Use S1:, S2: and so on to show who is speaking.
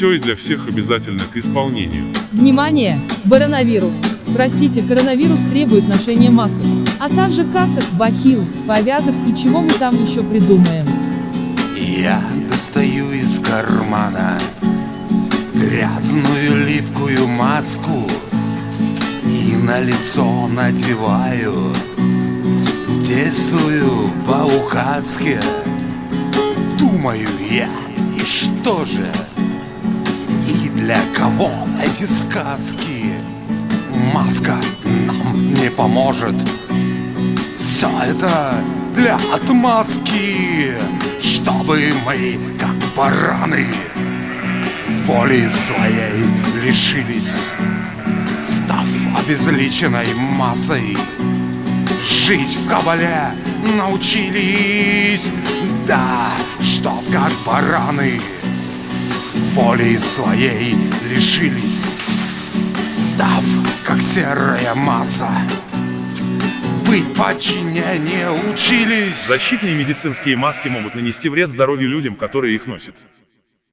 S1: все и для всех обязательно к исполнению.
S2: Внимание! Коронавирус. Простите, коронавирус требует ношения масок, а также касок, бахил, повязок и чего мы там еще придумаем.
S3: Я достаю из кармана грязную липкую маску и на лицо надеваю. Действую по указке, думаю я, и что же? Для кого эти сказки? Маска нам не поможет. Все это для отмазки, чтобы мы, как бараны, воли своей лишились, став обезличенной массой. Жить в кабале научились, да, чтоб как бараны воли своей лишились, став как серая масса. Быть в подчинении учились.
S1: Защитные медицинские маски могут нанести вред здоровью людям, которые их носят.